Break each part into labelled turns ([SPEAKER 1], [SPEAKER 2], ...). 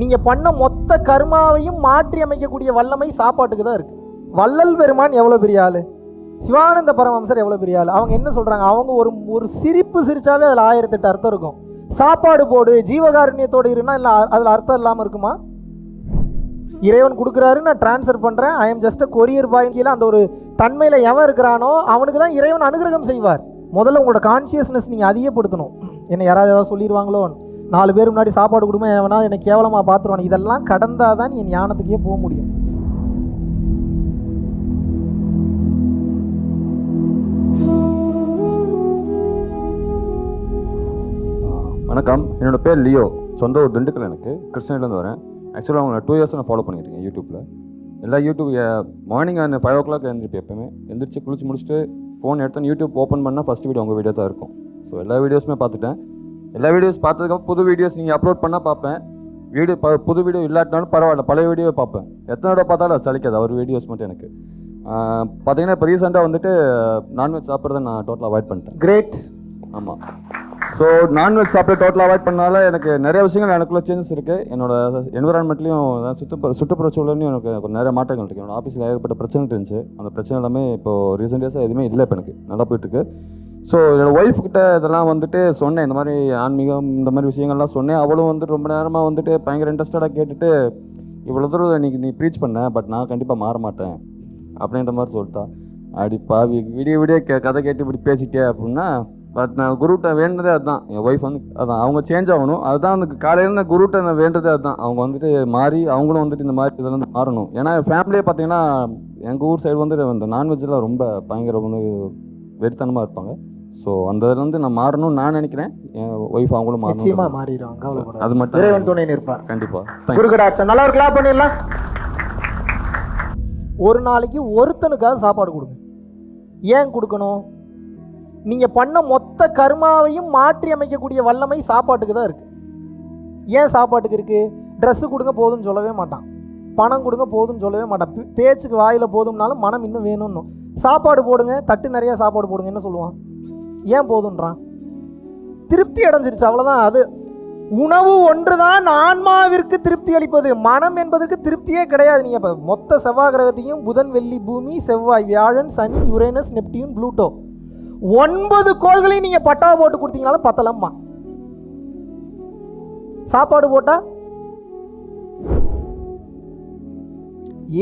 [SPEAKER 1] நீங்கள் பண்ண மொத்த கர்மாவையும் மாற்றி அமைக்கக்கூடிய வல்லமை சாப்பாட்டுக்கு தான் இருக்குது வள்ளல் பெருமான் எவ்வளோ பெரிய ஆள்? சிவானந்த பரமம்சர் எவ்வளோ பெரிய ஆள்? அவங்க என்ன சொல்கிறாங்க அவங்க ஒரு ஒரு சிரிப்பு சிரித்தாவே அதில் ஆயிரத்தெட்டு அர்த்தம் இருக்கும். சாப்பாடு போடு ஜீவகாருண்யத்தோடு இருன்னா இல்லை அதில் அர்த்தம் இல்லாமல் இருக்குமா? இறைவன் கொடுக்குறாரு நான் டிரான்ஸ்ஃபர் பண்ணுறேன் ஐ எம் ஜஸ்ட் கொரியர் பாயின் அந்த ஒரு தன்மையில் எவன் இருக்கிறானோ அவனுக்கு தான் இறைவன் அனுகிரகம் செய்வார். முதல்ல உங்களோட கான்சியஸ்னஸ் நீங்கள் அதிகப்படுத்தணும். என்ன யாராவது ஏதாவது சொல்லிடுவாங்களோ நாலு பேர் முன்னாடி சாப்பாடு கொடுமா வேணால் என்னை கேவலமாக பார்த்துருவானு இதெல்லாம் கடந்தால் தான் நீ ஞானத்துக்கே போக முடியும்.
[SPEAKER 2] வணக்கம். என்னோட பேர் லியோ. சொந்த ஊர் திண்டுக்கல் எனக்கு. கிருஷ்ணகிரிலேருந்து வரேன். ஆக்சுவலாக அவங்கள டூ இயர்ஸ் நான் ஃபாலோ பண்ணிட்டு இருக்கேன் யூடியூப்பில் எல்லா யூடியூப் மார்னிங் அந்த ஃபைவ் ஓ கிளாக் எழுந்திருப்பேன் எப்பவுமே. எழுந்திரிச்சு குளிச்சு முடிச்சுட்டு ஃபோன் எடுத்து யூடியூப் ஓப்பன் பண்ணால் ஃபஸ்ட் வீடியோ உங்கள் வீடியோ தான் இருக்கும். ஸோ எல்லா வீடியோஸுமே பார்த்துட்டேன். எல்லா வீடியோஸ் பார்த்ததுக்கப்புறம் புது வீடியோஸ் நீங்கள் அப்லோட் பண்ணால் பார்ப்பேன். வீடியோ ப புது வீடியோ இல்லாட்டினாலும் பரவாயில்ல பழைய வீடியோ பார்ப்பேன். எத்தனை தடவை பார்த்தாலும் சலிக்காது அவர் வீடியோஸ் மட்டும் எனக்கு. பார்த்தீங்கன்னா இப்போ ரீசெண்டாக வந்துட்டு நான்வெஜ் சாப்பிட்றத நான் டோட்டலாக அவாய்ட் பண்ணிட்டேன்.
[SPEAKER 1] கிரேட்
[SPEAKER 2] ஆமாம் ஸோ நான்வெஜ் சாப்பிட டோட்டலாக அவாய்ட் பண்ணால எனக்கு நிறைய விஷயங்கள் எனக்குள்ள சேஞ்சஸ் இருக்குது என்னோட என்விரான்மெண்ட்லையும் சுற்றுப்புற சுற்றுப்புற சூழலையும் எனக்கு கொஞ்சம் நிறைய மாற்றங்கள் இருக்குது என்னோட ஆஃபீஸில் ஏகப்பட்ட பிரச்சனை இருந்துச்சு. அந்த பிரச்சனை எல்லாமே இப்போ ரீசெண்ட் டேஸாக எதுவுமே இல்லை இப்போ எனக்கு. நல்லா போயிட்டுருக்கு ஸோ என்னோட ஒய்ஃப்கிட்ட இதெல்லாம் வந்துட்டு சொன்னேன். இந்த மாதிரி ஆன்மீகம் இந்த மாதிரி விஷயங்கள்லாம் சொன்னேன். அவளும் வந்துட்டு ரொம்ப நேரமாக வந்துட்டு பயங்கர இன்ட்ரெஸ்டடாக கேட்டுட்டு இவ்வளோ தூரம் இன்னைக்கு நீ ப்ரீச் பண்ண பட் நான் கண்டிப்பாக மாற மாட்டேன். அப்படின்ற மாதிரி சொல்லிட்டா. அடி பாவி விடிய விடிய கே கதை கேட்டு இப்படி பேசிட்டே அப்படின்னா பட் நான் குருட்ட வேண்டதே அதுதான் என் ஒய்ஃப் வந்து அதான் அவங்க சேஞ்ச் ஆகணும். அதுதான் எனக்கு காலையில் நான் குருட்ட நான் வேண்டதே அதுதான் அவங்க வந்துட்டு மாறி அவங்களும் வந்துட்டு இந்த மாதிரி இதில் வந்து மாறணும். ஏன்னா ஃபேமிலியே பார்த்தீங்கன்னா எங்கள் ஊர் சைடு வந்து இந்த நான்வெஜ்லாம் ரொம்ப பயங்கர வந்து வெறித்தனமாக இருப்பாங்க. ஸோ அந்த இதுல இருந்து நான் மாறணும்னு நான் நினைக்கிறேன். என் ஒய்ஃப் அவங்களும் மாறணும்
[SPEAKER 1] மாறிடுவாங்க
[SPEAKER 2] அது மட்டும்
[SPEAKER 1] இறைவன் துணை நிற்பார்.
[SPEAKER 2] கண்டிப்பாக
[SPEAKER 1] குருகடாட்சம் நல்லா ஒரு கிளாப் பண்ணிடலாம். ஒரு நாளைக்கு ஒருத்தனுக்காக சாப்பாடு கொடுங்க. ஏன் கொடுக்கணும்? நீங்கள் பண்ண மொத்த கர்மாவையும் மாற்றி அமைக்கக்கூடிய வல்லமை சாப்பாட்டுக்கு தான் இருக்குது ஏன் சாப்பாட்டுக்கு இருக்குது ட்ரெஸ்ஸு கொடுங்க போதும்னு சொல்லவே மாட்டான். பணம் கொடுங்க போதும்னு சொல்லவே மாட்டான். பேச்சுக்கு வாயில் போதும்னாலும் மனம் இன்னும் வேணும்னு சாப்பாடு போடுங்க தட்டு நிறையா சாப்பாடு போடுங்க என்ன சொல்லுவான். ஏன் போதுன்றான் திருப்தி அடைஞ்சிருச்சு அவ்வளோதான் அது உணவு ஒன்றுதான் ஆன்மாவிற்கு திருப்தி அளிப்பது. மனம் என்பதற்கு திருப்தியே கிடையாது. நீங்கள் இப்போ மொத்த செவ்வாய் கிரகத்தையும் புதன் வெள்ளி பூமி செவ்வாய் வியாழன் சனி யுரேனஸ் நெப்டியூன் ப்ளூட்டோ. ஒன்பது கோள்களையும் நீங்கள் பட்டா போட்டு கொடுத்தீங்கனாலும் பத்தலம்மா. சாப்பாடு போட்டா?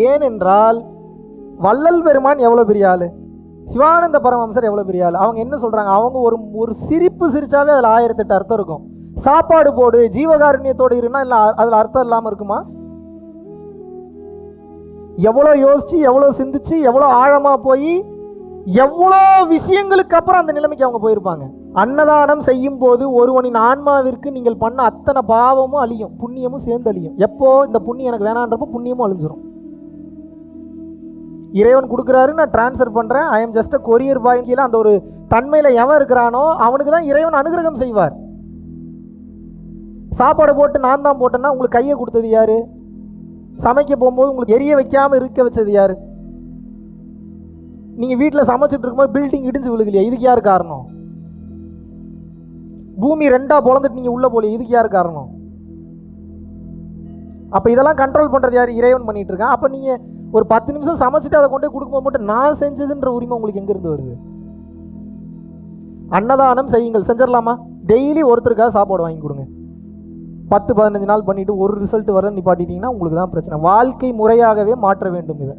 [SPEAKER 1] ஏனென்றால் வள்ளல் பெருமான் எவ்வளோ பெரிய ஆளு? சிவானந்த பரமம்சர் எவ்வளோ பெரிய ஆள்? அவங்க என்ன சொல்கிறாங்க அவங்க ஒரு ஒரு சிரிப்பு சிரிச்சாவே அதில் ஆயிரத்தெட்டு அர்த்தம் இருக்கும். சாப்பாடு போடு ஜீவகாருண்யத்தோடு இருந்தால் இல்லை அதில் அர்த்தம் இல்லாமல் இருக்குமா? எவ்வளோ யோசிச்சு எவ்வளோ சிந்திச்சு எவ்வளோ ஆழமாக போய் எவ்வளோ விஷயங்களுக்கு அப்புறம் அந்த நிலைமைக்கு அவங்க போயிருப்பாங்க. அன்னதானம் செய்யும் போது ஒருவனின் ஆன்மாவிற்கு நீங்கள் பண்ண அத்தனை பாவமும் அழியும் புண்ணியமும் சேர்ந்து அழியும். எப்போ இந்த புண்ணியம் எனக்கு வேணான்றப்போ புண்ணியமும் அழிஞ்சிரும். இறைவன் கொடுக்குறாரு நான் ட்ரான்ஸ்ஃபர் பண்ணுறேன் ஐ எம் ஜஸ்ட் கொரியர் பாயின் கீழே அந்த ஒரு தன்மையில் எவன் இருக்கிறானோ அவனுக்கு தான் இறைவன் அனுகிரகம் செய்வார். சாப்பாடு போட்டு நான் தான் போட்டேன்னா உங்களுக்கு கையை கொடுத்தது யாரு? சமைக்க போகும்போது உங்களுக்கு எரிய வைக்காமல் இருக்க வச்சது யாரு? நீங்க வீட்டில் சமைச்சிட்டு இருக்கும்போது பில்டிங் இடிஞ்சு விழுகலையா இதுக்கு யார் காரணம்? பூமி ரெண்டா பிறந்துட்டு நீங்க உள்ள போல இதுக்கு யார் காரணம்? அப்ப இதெல்லாம் கண்ட்ரோல் பண்றது யார்? இறைவன் பண்ணிட்டு இருக்கான். அப்ப நீங்க ஒரு பத்து நிமிஷம் சமைச்சிட்டு அதை கொண்டு போய் கொடுக்கும்போது மட்டும் நான் செஞ்சதுன்ற உரிமை உங்களுக்கு எங்க இருந்து வருது? அன்னதானம் செய்யுங்கள். செஞ்சிடலாமா? டெய்லி ஒருத்தருக்காக சாப்பாடு வாங்கி கொடுங்க. பத்து பதினஞ்சு நாள் பண்ணிட்டு ஒரு ரிசல்ட் வர நிப்பாட்டிட்டீங்கன்னா உங்களுக்கு தான் பிரச்சனை. வாழ்க்கை முறையாகவே மாற்ற வேண்டும் இதை.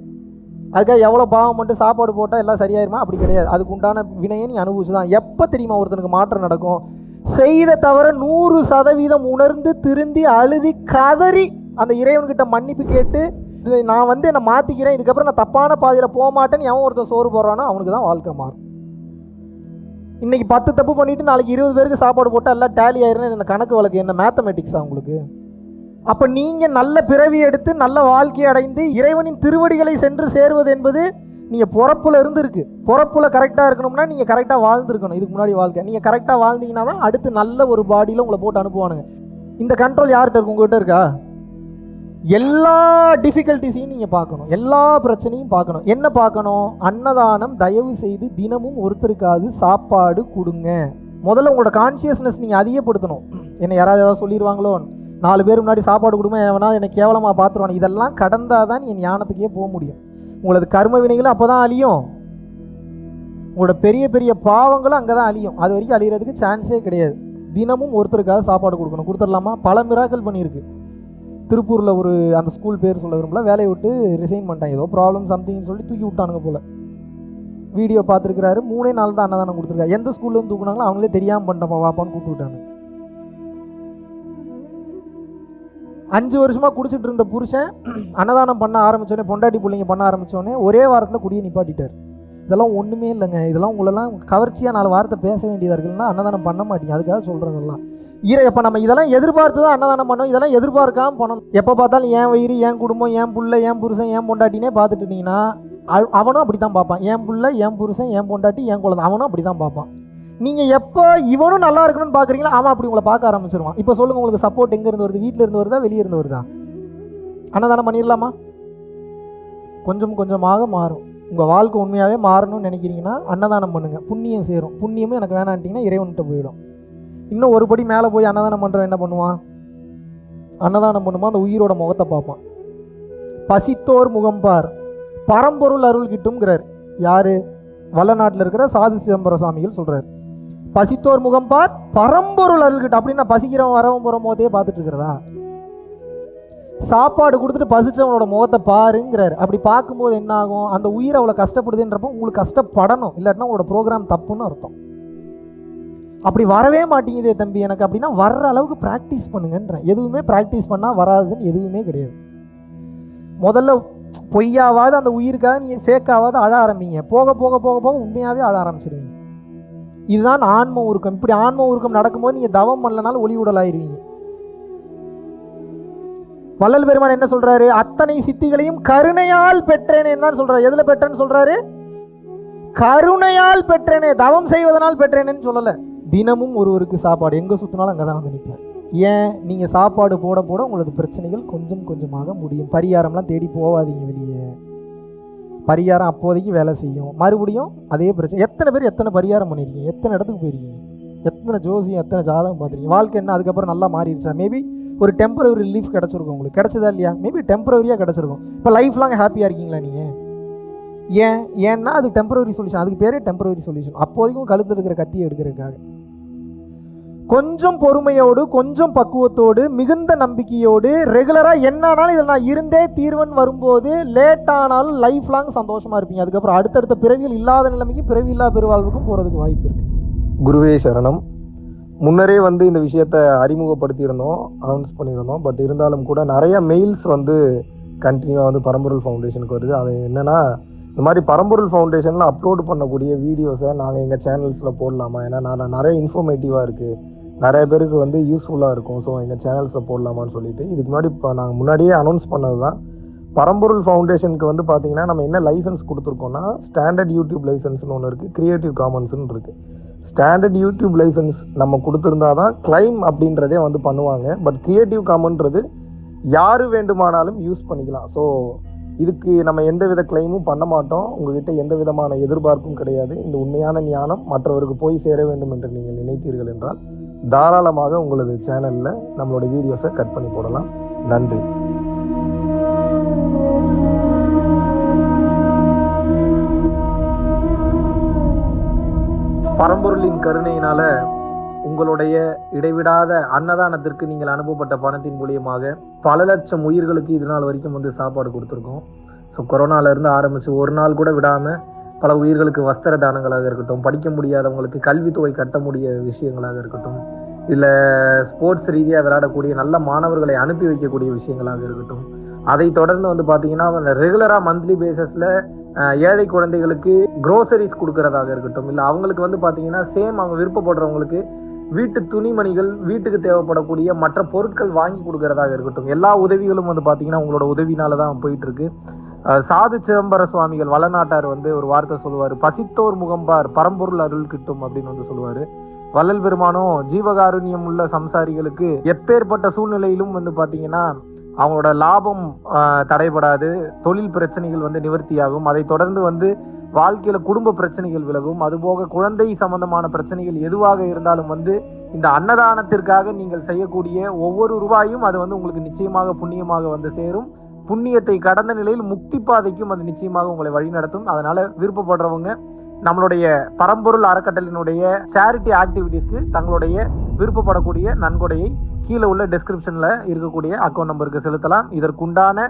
[SPEAKER 1] அதுக்காக எவ்வளோ பாவம் மட்டும் சாப்பாடு போட்டால் எல்லாம் சரியாயிருமா? அப்படி கிடையாது. அதுக்கு உண்டான வினையை நீ அனுபவிச்சு தான் எப்போ தெரியுமா ஒருத்தனுக்கு மாற்றம் நடக்கும்? செய்த தவிர நூறு சதவீதம் உணர்ந்து திருந்தி அழுதி கதறி அந்த இறைவன்கிட்ட மன்னிப்பு கேட்டு இது நான் வந்து என்னை மாற்றிக்கிறேன் இதுக்கப்புறம் நான் தப்பான பாதையில் போக மாட்டேன்னு எவன் ஒருத்தன் சோறு போடுறானோ அவனுக்கு தான் வாழ்க்கை மாறும். இன்றைக்கி பத்து தப்பு பண்ணிவிட்டு நாளைக்கு இருபது பேருக்கு சாப்பாடு போட்டால் எல்லாம் டேலி ஆயிருன்னு என்ன கணக்கு வழக்கு என்ன? மேத்தமெட்டிக்ஸா உங்களுக்கு? அப்போ நீங்கள் நல்ல பிறவி எடுத்து நல்ல வாழ்க்கை அடைந்து இறைவனின் திருவடிகளை சென்று சேருவது என்பது நீங்கள் பிறப்புல இருந்து இருக்கு பிறப்புல கரெக்டாக இருக்கணும்னா நீங்கள் கரெக்டாக வாழ்ந்துருக்கணும். இதுக்கு முன்னாடி வாழ்க்கை. நீங்கள் கரெக்டாக வாழ்ந்தீங்கன்னா தான் அடுத்து நல்ல ஒரு பாடியில் உங்களை போட்டு அனுப்புவானுங்க. இந்த கண்ட்ரோல் யார்கிட்ட இருக்கு? உங்ககிட்ட இருக்கா? எல்லா டிஃபிகல்ட்டிஸையும் நீங்கள் பார்க்கணும். எல்லா பிரச்சனையும் பார்க்கணும். என்ன பார்க்கணும்? அன்னதானம் தயவு செய்து தினமும் ஒருத்தருக்காவது சாப்பாடு கொடுங்க. முதல்ல உங்களோட கான்சியஸ்னஸ் நீங்கள் அதிகப்படுத்தணும். என்ன யாராவது ஏதாவது சொல்லிடுவாங்களோ நாலு பேர் முன்னாடி சாப்பாடு கொடுக்கும்போது வேணால் என்னை கேவலமாக பார்த்துருவானு. இதெல்லாம் கடந்தால் தான் நீ ஞானத்துக்கே போக முடியும். உங்களது கர்ம வினைகளும் அப்போ தான் அழியும். உங்களோட பெரிய பெரிய பாவங்களும் அங்கே தான் அழியும். அது வரைக்கும் அழிகிறதுக்கு சான்ஸே கிடையாது. தினமும் ஒருத்தருக்காக சாப்பாடு கொடுக்கணும். கொடுத்துடலாமா? பல மிராக்கள் பண்ணியிருக்கு. திருப்பூரில் ஒரு அந்த ஸ்கூல் பேர் சொல்ல விரும்பல. வேலையை விட்டு ரிசைன் பண்ணிட்டாங்க. ஏதோ ப்ராப்ளம் சம்திங்னு சொல்லி தூக்கி விட்டானுங்க போல். வீடியோ பார்த்துருக்கிறாரு. மூணே நாள் தான் அன்னதானம் கொடுத்துருக்காரு. எந்த ஸ்கூல்லேருந்து தூக்குனாங்களோ அவங்களே தெரியாமல் பண்ணிட்டப்பா வாப்பான்னு கூப்பிட்டு விட்டாங்க. அஞ்சு வருஷமாக குடிச்சிட்டு இருந்த புருஷன் அன்னதானம் பண்ண ஆரம்பிச்சோடனே பொண்டாட்டி பிள்ளைங்க பண்ண ஆரம்பித்தோடனே ஒரே வாரத்தில் குடியை நிப்பாட்டிட்டார். இதெல்லாம் ஒன்றுமே இல்லைங்க. இதெல்லாம் உங்களெல்லாம் கவர்ச்சியாக நாலு வாரத்தை பேச வேண்டியதாக இருக்குன்னா அன்னதானம் பண்ண மாட்டீங்க. அதுக்காக சொல்கிறதெல்லாம் ஈர இப்போ நம்ம இதெல்லாம் எதிர்பார்த்து தான் அன்னதானம் பண்ணோம். இதெல்லாம் எதிர்பார்க்காம பண்ணணும். எப்போ பார்த்தாலும் என் வயிறு என் குடும்பம் என் புள்ள என் புருஷன் என் பொண்டாட்டினே பார்த்துட்டு இருந்தீங்கன்னா அவனும் அப்படி தான் பார்ப்பான். என் புள்ள என் புருஷன் என் பொண்டாட்டி என் குழந்தை அவனும் அப்படி தான் பார்ப்பான். நீங்கள் எப்போ இவனும் நல்லா இருக்கணும்னு பார்க்குறீங்களா அவன் அப்படி உங்களை பார்க்க ஆரம்பிச்சிருவான். இப்போ சொல்லுங்கள் உங்களுக்கு சப்போர்ட் எங்கேருந்து வருது? வீட்டில் இருந்து வருதா வெளியே இருந்து வருதா? அன்னதானம் பண்ணிடலாமா? கொஞ்சம் கொஞ்சமாக மாறும். உங்கள் வாழ்க்கை உண்மையாகவே மாறணும்னு நினைக்கிறீங்கன்னா அன்னதானம் பண்ணுங்கள் புண்ணியம் சேரும். புண்ணியமும் எனக்கு வேணான்ட்டிங்கன்னா இறைவன்கிட்ட போயிடும். இன்னும் ஒரு படி மேலே போய் அன்னதானம் பண்ணுறவன் என்ன பண்ணுவான்? அன்னதானம் பண்ணும்போது அந்த உயிரோட முகத்தை பார்ப்பான். பசித்தோர் முகம்பார் பரம்பொருள் அருள் கிட்டம்கிறார் யார்? வல்ல வல்லநாட்டில் இருக்கிற சாது சிதம்பர சாமிகள் சொல்கிறார் பசித்தோர் முகம் பார் பரம்பொருள் அருள்கிட்ட. கிட்டும் அப்படின்னா பசிக்கிறவன் வரவன் போகிற முகத்தையே பார்த்துட்டு இருக்கிறதா சாப்பாடு கொடுத்துட்டு பசிச்சவனோட முகத்தை பாருங்கிறார். அப்படி பார்க்கும்போது என்ன ஆகும் அந்த உயிர் அவ்வளோ கஷ்டப்படுதுன்றப்போ உங்களுக்கு கஷ்டப்படணும். இல்லாட்டினா உங்களோட ப்ரோக்ராம் தப்புன்னு அர்த்தம். அப்படி வரவே மாட்டேங்குதே தம்பி எனக்கு அப்படின்னா வர்ற அளவுக்கு ப்ராக்டிஸ் பண்ணுங்கன்றேன். எதுவுமே ப்ராக்டிஸ் பண்ணால் வராதுன்னு எதுவுமே கிடையாது. முதல்ல பொய்யாவாது அந்த உயிருக்காக நீங்கள் ஃபேக்காவது அழ ஆரம்பிங்க. போக போக போக போக உண்மையாகவே அழ ஆரம்பிச்சிருவீங்க. இதுதான் ஆன்ம உருக்கம். இப்படி ஆன்ம உருக்கம் நடக்கும்போது நீங்கள் தவம் பண்ணலனாலும் ஒளி உடலாயிருவீங்க. வள்ளல் பெருமான் என்ன சொல்றாரு? அத்தனை சித்திகளையும் கருணையால் பெற்றேனே தான் சொல்றாரு. எதுல பெற்றேன்னு சொல்றாரு? கருணையால் பெற்றேனே தவம் செய்வதனால் பெற்றேனேன்னு சொல்லலை. தினமும் ஒருவருக்கு சாப்பாடு. எங்கே சுத்தினாலும் அங்கே தான் வந்து நிற்பேன் ஏன்? நீங்கள் சாப்பாடு போட போட உங்களது பிரச்சனைகள் கொஞ்சம் கொஞ்சமாக முடியும். பரிகாரம்லாம் தேடி போகாதீங்க வெளியே. பரிகாரம் அப்போதைக்கு வேலை செய்யும். மறுபடியும் அதே பிரச்சனை எத்தனை பேர் எத்தனை பரிகாரம் பண்ணியிருக்கீங்க எத்தனை இடத்துக்கு போயிருக்கீங்க? எத்தனை ஜோசியம் எத்தனை ஜாதகம் பார்த்துருக்கீங்க? வாழ்க்கை என்ன? அதுக்கப்புறம் நல்லா மாறிடுச்சா? மேபி ஒரு டெம்பரவரி ரிலீஃப் கிடச்சிருக்கும் உங்களுக்கு. கிடச்சதா இல்லையா? மேபி டெம்பரவரியாக கிடச்சிருக்கும். இப்போ லைஃப் லாங் ஹாப்பியாக இருக்கீங்களா நீங்கள் ஏன்? ஏன்னா அது டெம்பரவரி சொல்யூஷன் அதுக்கு பேரே டெம்பரவரி சொல்யூஷன் அப்போதைக்கும் கழுத்தில் இருக்கிற கத்தியை எடுக்கிறதுக்காக. கொஞ்சம் பொறுமையோடு கொஞ்சம் பக்குவத்தோடு மிகுந்த நம்பிக்கையோடு ரெகுலராக என்ன ஆனாலும் இதில் நான் இருந்தே தீர்வன் வரும்போது லேட் ஆனாலும் லைஃப் லாங் சந்தோஷமாக இருப்பீங்க. அதுக்கப்புறம் அடுத்தடுத்த பிறவியில் இல்லாத நிலைமைக்கு பிறவி இல்லா பெருவாழ்வுக்கும் போகிறதுக்கு வாய்ப்பு இருக்குது
[SPEAKER 3] குருவே சரணம். முன்னரே வந்து இந்த விஷயத்த அறிமுகப்படுத்தியிருந்தோம் அனௌன்ஸ் பண்ணியிருந்தோம். பட் இருந்தாலும் கூட நிறைய மெயில்ஸ் வந்து கண்டினியூவாக வந்து பரம்பொருள் ஃபவுண்டேஷனுக்கு வருது. அது என்னென்னா இந்த மாதிரி பரம்பொருள் ஃபவுண்டேஷனில் அப்லோட் பண்ணக்கூடிய வீடியோஸை நாங்கள் எங்கள் சேனல்ஸில் போடலாமா? ஏன்னா நான் நிறைய இன்ஃபர்மேட்டிவாக இருக்குது நிறைய பேருக்கு வந்து யூஸ்ஃபுல்லாக இருக்கும். ஸோ எங்கள் சேனல்ஸில் போடலாமான்னு சொல்லிட்டு. இதுக்கு முன்னாடி இப்போ நாங்கள் முன்னாடியே அனௌன்ஸ் பண்ணது தான் பரம்பொருள் ஃபவுண்டேஷனுக்கு வந்து பார்த்தீங்கன்னா நம்ம என்ன லைசன்ஸ் கொடுத்துருக்கோம்னா ஸ்டாண்டர்ட் யூடியூப் லைசன்ஸ்னு ஒன்று இருக்குது க்ரியேட்டிவ் காமன்ஸ்னு இருக்குது ஸ்டாண்டர்ட் யூடியூப் லைசன்ஸ் நம்ம கொடுத்துருந்தா தான் கிளைம் அப்படின்றதே வந்து பண்ணுவாங்க. பட் க்ரியேட்டிவ் காமன்றது யார் வேண்டுமானாலும் யூஸ் பண்ணிக்கலாம். ஸோ இதுக்கு நம்ம எந்த வித கிளைமும் பண்ண மாட்டோம். உங்ககிட்ட எந்த விதமான எதிர்பார்ப்பும் கிடையாது. இந்த உண்மையான ஞானம் மற்றவருக்கு போய் சேர வேண்டும் என்று நீங்கள் நினைத்தீர்கள் என்றால் தாராளமாக உங்களது சேனலில் நம்மளோட வீடியோஸை கட் பண்ணி போடலாம். நன்றி. பரம்பொருளின் கருணையினால உங்களுடைய இடைவிடாத அன்னதானத்திற்கு நீங்கள் அனுப்பப்பட்ட பணத்தின் மூலியமாக பல லட்சம் உயிர்களுக்கு இது நாள் வரைக்கும் வந்து சாப்பாடு கொடுத்துருக்கோம். ஸோ கொரோனாலேருந்து ஆரம்பித்து ஒரு நாள் கூட விடாமல் பல உயிர்களுக்கு வஸ்திர தானங்களாக இருக்கட்டும் படிக்க முடியாதவங்களுக்கு கல்வித்தொகை கட்ட முடிய விஷயங்களாக இருக்கட்டும் இல்லை ஸ்போர்ட்ஸ் ரீதியாக விளையாடக்கூடிய நல்ல மாணவர்களை அனுப்பி வைக்கக்கூடிய விஷயங்களாக இருக்கட்டும். அதை தொடர்ந்து வந்து பார்த்தீங்கன்னா ரெகுலராக மந்த்லி பேசிஸில் ஏழை குழந்தைகளுக்கு குரோசரிஸ் கொடுக்கறதாக இருக்கட்டும் இல்லை அவங்களுக்கு வந்து பார்த்தீங்கன்னா சேம் அவங்க விருப்பப்படுறவங்களுக்கு வீட்டு துணிமணிகள் வீட்டுக்கு தேவைப்படக்கூடிய மற்ற பொருட்கள் வாங்கி கொடுக்கறதாக இருக்கட்டும். எல்லா உதவிகளும் வந்து பார்த்தீங்கன்னா உங்களோட உதவினால தான் போயிட்டு இருக்கு. சாது சிதம்பர சுவாமிகள் வளநாட்டார் வந்து ஒரு வார்த்தை சொல்லுவார். பசித்தோர் முகம்பார் பரம்பொருள் அருள் கிட்டும் அப்படின்னு வந்து சொல்லுவார். வள்ளல் பெருமானும் ஜீவகாருண்யம் உள்ள சம்சாரிகளுக்கு எப்பேற்பட்ட சூழ்நிலையிலும் வந்து பார்த்தீங்கன்னா
[SPEAKER 1] அவங்களோட லாபம் தடைபடாது. தொழில் பிரச்சனைகள் வந்து நிவர்த்தியாகும். அதை தொடர்ந்து வந்து வாழ்க்கையில குடும்ப பிரச்சனைகள் விலகும். அதுபோக குழந்தை சம்பந்தமான பிரச்சனைகள் எதுவாக இருந்தாலும் வந்து இந்த அன்னதானத்திற்காக நீங்கள் செய்யக்கூடிய ஒவ்வொரு ரூபாயும் அது வந்து உங்களுக்கு நிச்சயமாக புண்ணியமாக வந்து சேரும். புண்ணியத்தை கடந்த நிலையில் முக்தி பாதைக்கும் அது நிச்சயமாக உங்களை வழிநடத்தும் அதனால விருப்பப்படுறவங்க நம்மளுடைய பரம்பொருள் அறக்கட்டளினுடைய சேரிட்டி ஆக்டிவிட்டீஸ்க்கு தங்களுடைய விருப்பப்படக்கூடிய நன்கொடையை கீழே உள்ள டெஸ்கிரிப்ஷன்ல இருக்கக்கூடிய அக்கௌண்ட் நம்பருக்கு செலுத்தலாம். இதற்குண்டான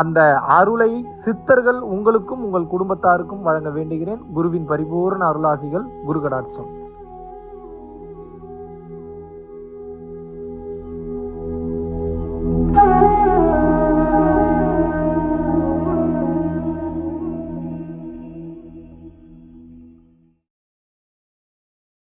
[SPEAKER 1] அந்த அருளை சித்தர்கள் உங்களுக்கும் உங்கள் குடும்பத்தாருக்கும் வழங்க வேண்டுகிறேன். குருவின் பரிபூர்ண அருளாசிகள் குரு கடாட்சம்